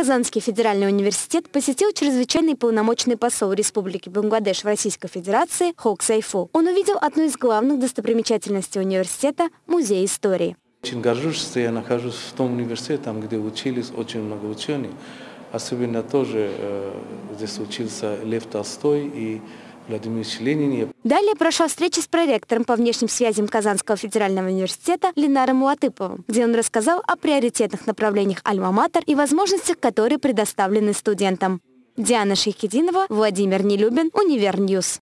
Казанский федеральный университет посетил чрезвычайный полномочный посол Республики Бангладеш в Российской Федерации Хок Сайфу. Он увидел одну из главных достопримечательностей университета – музей истории. Очень горжусь, что я нахожусь в том университете, там, где учились очень много ученых. Особенно тоже э, здесь учился Лев Толстой и Владимир Ленин. Далее прошла встреча с проректором по внешним связям Казанского федерального университета Ленаром Муатыповым, где он рассказал о приоритетных направлениях Альма-Матер и возможностях, которые предоставлены студентам. Диана Шейхединова, Владимир Нелюбин, Univer News.